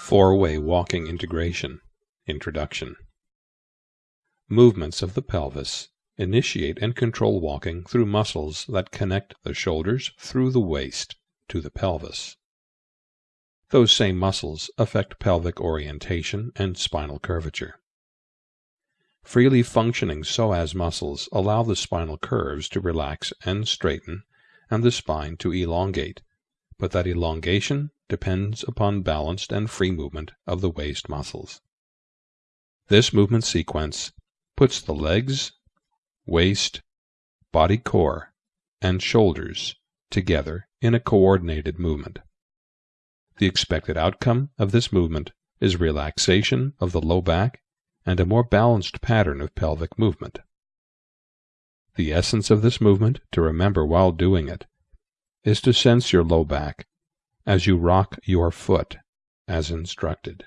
Four-Way Walking Integration Introduction Movements of the pelvis initiate and control walking through muscles that connect the shoulders through the waist to the pelvis. Those same muscles affect pelvic orientation and spinal curvature. Freely functioning psoas muscles allow the spinal curves to relax and straighten and the spine to elongate, but that elongation depends upon balanced and free movement of the waist muscles. This movement sequence puts the legs, waist, body core, and shoulders together in a coordinated movement. The expected outcome of this movement is relaxation of the low back and a more balanced pattern of pelvic movement. The essence of this movement, to remember while doing it, is to sense your low back as you rock your foot as instructed.